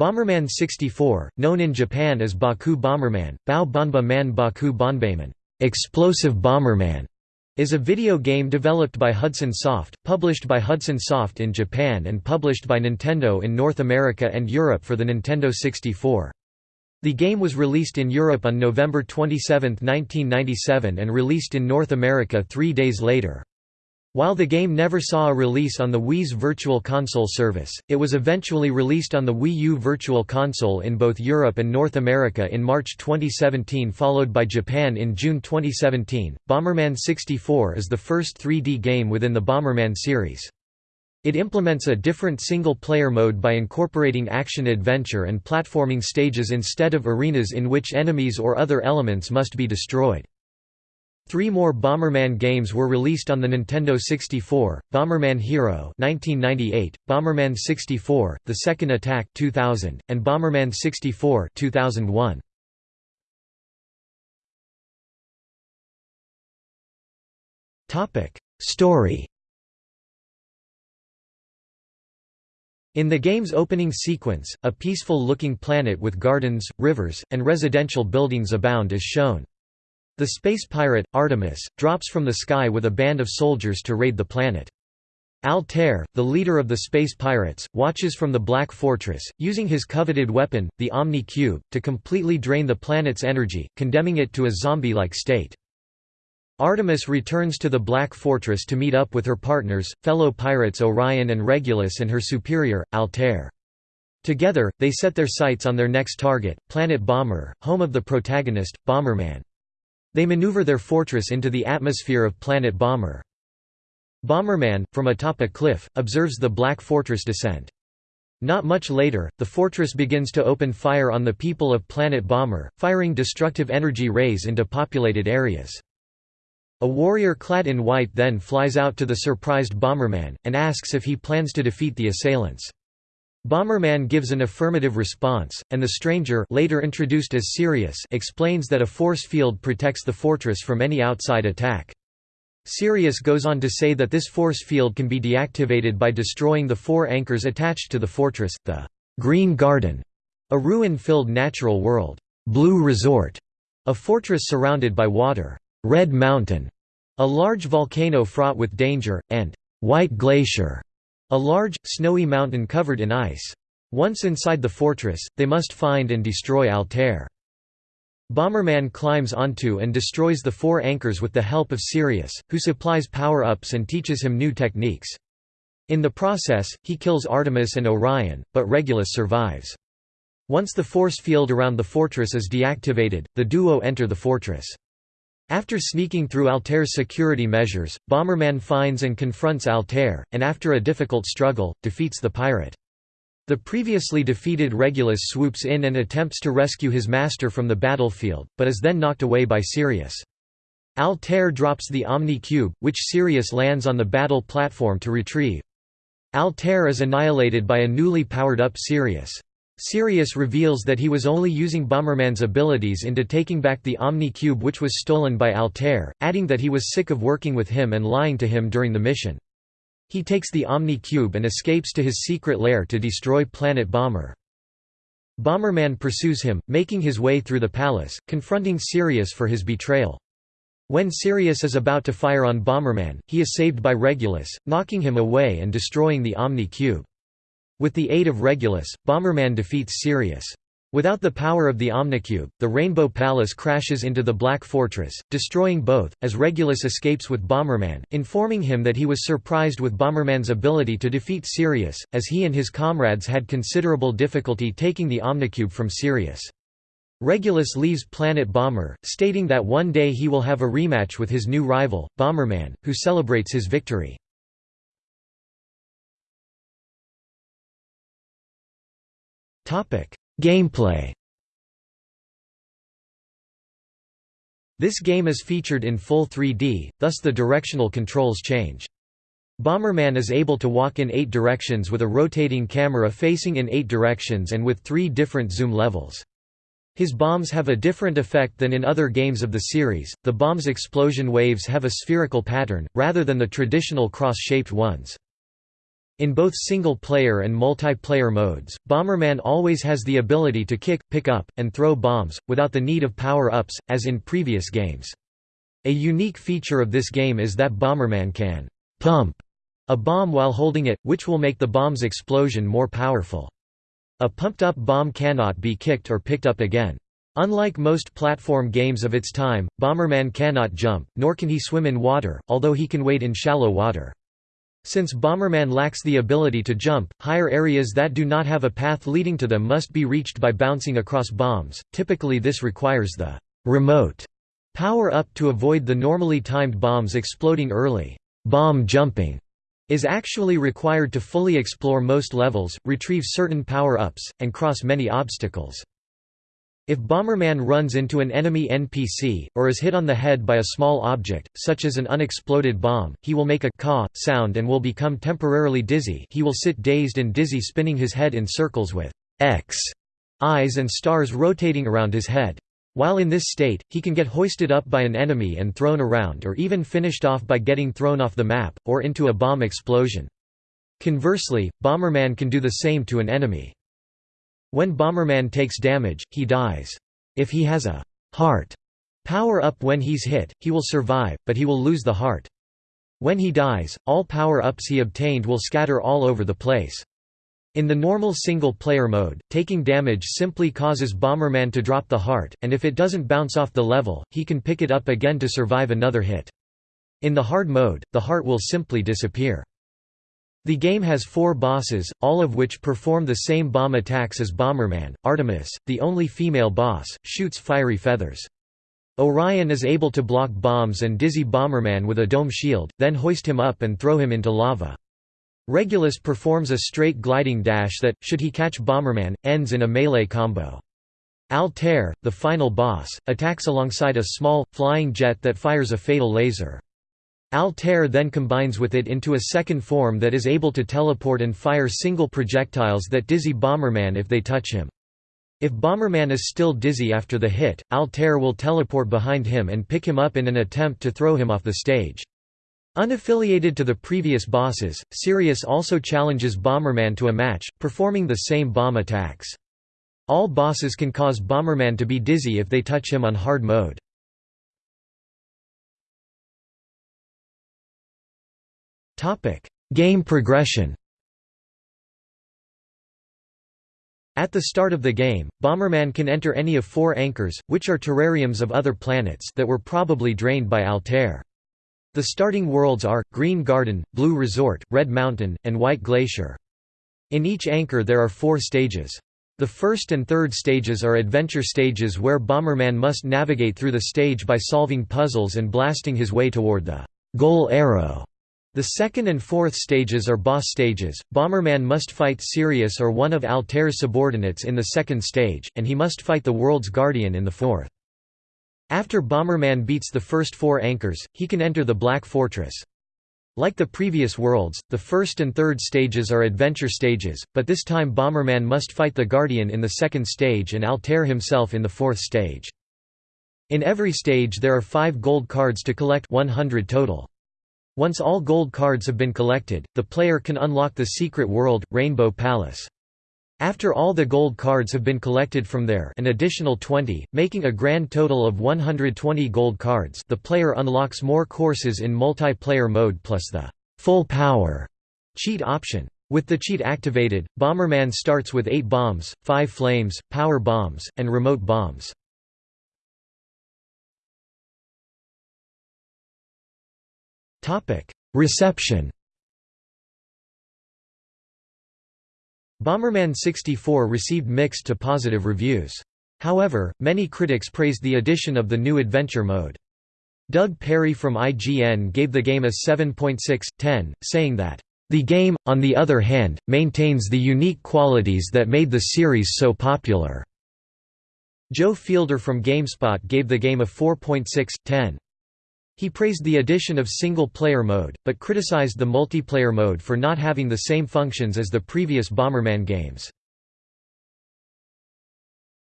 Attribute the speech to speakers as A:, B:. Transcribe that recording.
A: Bomberman 64, known in Japan as Baku Bomberman, Bao Banba Man Baku Bonbeiman, Explosive Bomberman, is a video game developed by Hudson Soft, published by Hudson Soft in Japan and published by Nintendo in North America and Europe for the Nintendo 64. The game was released in Europe on November 27, 1997 and released in North America three days later. While the game never saw a release on the Wii's Virtual Console service, it was eventually released on the Wii U Virtual Console in both Europe and North America in March 2017 followed by Japan in June 2017. Bomberman 64 is the first 3D game within the Bomberman series. It implements a different single-player mode by incorporating action-adventure and platforming stages instead of arenas in which enemies or other elements must be destroyed. Three more Bomberman games were released on the Nintendo 64, Bomberman Hero 1998, Bomberman 64, The Second Attack 2000, and Bomberman 64 2001. Story In the game's opening sequence, a peaceful-looking planet with gardens, rivers, and residential buildings abound is shown. The space pirate, Artemis, drops from the sky with a band of soldiers to raid the planet. Altair, the leader of the space pirates, watches from the Black Fortress, using his coveted weapon, the Omni Cube, to completely drain the planet's energy, condemning it to a zombie-like state. Artemis returns to the Black Fortress to meet up with her partners, fellow pirates Orion and Regulus and her superior, Altair. Together, they set their sights on their next target, Planet Bomber, home of the protagonist, Bomberman. They maneuver their fortress into the atmosphere of Planet Bomber. Bomberman, from atop a cliff, observes the Black Fortress descent. Not much later, the fortress begins to open fire on the people of Planet Bomber, firing destructive energy rays into populated areas. A warrior clad in white then flies out to the surprised Bomberman, and asks if he plans to defeat the assailants. Bomberman gives an affirmative response, and the stranger later introduced as Sirius explains that a force field protects the fortress from any outside attack. Sirius goes on to say that this force field can be deactivated by destroying the four anchors attached to the fortress, the Green Garden, a ruin-filled natural world, Blue Resort, a fortress surrounded by water, Red Mountain, a large volcano fraught with danger, and White Glacier, a large, snowy mountain covered in ice. Once inside the fortress, they must find and destroy Altair. Bomberman climbs onto and destroys the four anchors with the help of Sirius, who supplies power-ups and teaches him new techniques. In the process, he kills Artemis and Orion, but Regulus survives. Once the force field around the fortress is deactivated, the duo enter the fortress. After sneaking through Altair's security measures, Bomberman finds and confronts Altair, and after a difficult struggle, defeats the pirate. The previously defeated Regulus swoops in and attempts to rescue his master from the battlefield, but is then knocked away by Sirius. Altair drops the Omni Cube, which Sirius lands on the battle platform to retrieve. Altair is annihilated by a newly powered-up Sirius. Sirius reveals that he was only using Bomberman's abilities into taking back the Omni Cube which was stolen by Altair, adding that he was sick of working with him and lying to him during the mission. He takes the Omni Cube and escapes to his secret lair to destroy Planet Bomber. Bomberman pursues him, making his way through the palace, confronting Sirius for his betrayal. When Sirius is about to fire on Bomberman, he is saved by Regulus, knocking him away and destroying the Omni Cube. With the aid of Regulus, Bomberman defeats Sirius. Without the power of the Omnicube, the Rainbow Palace crashes into the Black Fortress, destroying both, as Regulus escapes with Bomberman, informing him that he was surprised with Bomberman's ability to defeat Sirius, as he and his comrades had considerable difficulty taking the Omnicube from Sirius. Regulus leaves Planet Bomber, stating that one day he will have a rematch with his new rival, Bomberman, who celebrates his victory. Gameplay This game is featured in full 3D, thus the directional controls change. Bomberman is able to walk in eight directions with a rotating camera facing in eight directions and with three different zoom levels. His bombs have a different effect than in other games of the series, the bomb's explosion waves have a spherical pattern, rather than the traditional cross-shaped ones. In both single-player and multiplayer modes, Bomberman always has the ability to kick, pick up, and throw bombs, without the need of power-ups, as in previous games. A unique feature of this game is that Bomberman can «pump» a bomb while holding it, which will make the bomb's explosion more powerful. A pumped-up bomb cannot be kicked or picked up again. Unlike most platform games of its time, Bomberman cannot jump, nor can he swim in water, although he can wade in shallow water. Since Bomberman lacks the ability to jump, higher areas that do not have a path leading to them must be reached by bouncing across bombs, typically this requires the «remote» power-up to avoid the normally timed bombs exploding early. Bomb jumping is actually required to fully explore most levels, retrieve certain power-ups, and cross many obstacles. If Bomberman runs into an enemy NPC, or is hit on the head by a small object, such as an unexploded bomb, he will make a caw sound and will become temporarily dizzy he will sit dazed and dizzy spinning his head in circles with X eyes and stars rotating around his head. While in this state, he can get hoisted up by an enemy and thrown around or even finished off by getting thrown off the map, or into a bomb explosion. Conversely, Bomberman can do the same to an enemy. When Bomberman takes damage, he dies. If he has a heart power-up when he's hit, he will survive, but he will lose the heart. When he dies, all power-ups he obtained will scatter all over the place. In the normal single-player mode, taking damage simply causes Bomberman to drop the heart, and if it doesn't bounce off the level, he can pick it up again to survive another hit. In the hard mode, the heart will simply disappear. The game has four bosses, all of which perform the same bomb attacks as Bomberman. Artemis, the only female boss, shoots fiery feathers. Orion is able to block bombs and dizzy Bomberman with a dome shield, then hoist him up and throw him into lava. Regulus performs a straight gliding dash that, should he catch Bomberman, ends in a melee combo. Altair, the final boss, attacks alongside a small, flying jet that fires a fatal laser. Altair then combines with it into a second form that is able to teleport and fire single projectiles that dizzy Bomberman if they touch him. If Bomberman is still dizzy after the hit, Altair will teleport behind him and pick him up in an attempt to throw him off the stage. Unaffiliated to the previous bosses, Sirius also challenges Bomberman to a match, performing the same bomb attacks. All bosses can cause Bomberman to be dizzy if they touch him on hard mode. Game progression At the start of the game, Bomberman can enter any of four anchors, which are terrariums of other planets that were probably drained by Altair. The starting worlds are, Green Garden, Blue Resort, Red Mountain, and White Glacier. In each anchor there are four stages. The first and third stages are adventure stages where Bomberman must navigate through the stage by solving puzzles and blasting his way toward the goal arrow. The second and fourth stages are boss stages. Bomberman must fight Sirius or one of Altair's subordinates in the second stage, and he must fight the world's guardian in the fourth. After Bomberman beats the first four anchors, he can enter the Black Fortress. Like the previous worlds, the first and third stages are adventure stages, but this time Bomberman must fight the Guardian in the second stage and Altair himself in the fourth stage. In every stage there are five gold cards to collect 100 total. Once all gold cards have been collected, the player can unlock the secret world, Rainbow Palace. After all the gold cards have been collected from there an additional 20, making a grand total of 120 gold cards the player unlocks more courses in multiplayer mode plus the «full power» cheat option. With the cheat activated, Bomberman starts with 8 bombs, 5 flames, power bombs, and remote bombs. Reception Bomberman 64 received mixed to positive reviews. However, many critics praised the addition of the new adventure mode. Doug Perry from IGN gave the game a 7.6/10, saying that, "...the game, on the other hand, maintains the unique qualities that made the series so popular." Joe Fielder from GameSpot gave the game a 4.6/10. He praised the addition of single-player mode, but criticized the multiplayer mode for not having the same functions as the previous Bomberman games.